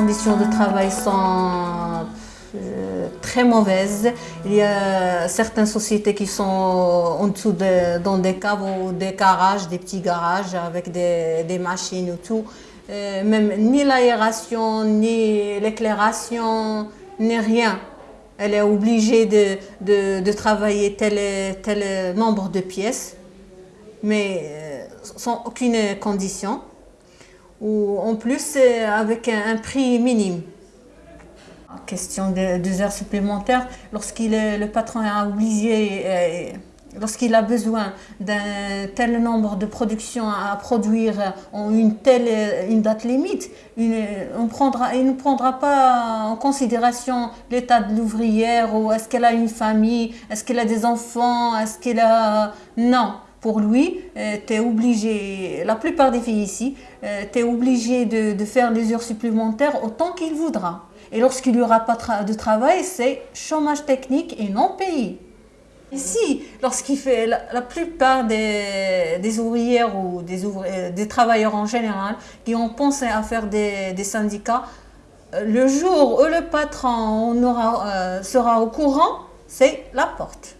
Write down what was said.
conditions de travail sont euh, très mauvaises. Il y a certaines sociétés qui sont en dessous de, dans des caves ou des garages, des petits garages avec des, machines et tout. Euh, même ni l'aération, ni l'éclairation, ni rien. Elle est obligée de, travailler tel, tel nombre de pièces, mais euh, sans aucune condition. Ou en plus, avec un, prix minime. Question de deux heures supplémentaires, lorsqu'il le patron a obligé, euh, lorsqu'il a besoin d'un tel nombre de productions à produire en une telle une date limite, il ne prendra pas en considération l'état de l'ouvrière ou est-ce qu'elle a une famille, est-ce qu'elle a des enfants, est-ce qu'elle a... Non, pour lui, euh, tu es obligé, la plupart des filles ici, euh, tu es obligé de, faire les heures supplémentaires autant qu'il voudra. Et lorsqu'il n'y aura pas de travail, c'est chômage technique et non payé. Ici, lorsqu'il fait la, plupart des, des, ouvrières ou des, ouvriers, des travailleurs en général qui ont pensé à faire des, des syndicats, euh, le jour où le patron euh, sera au courant, c'est la porte.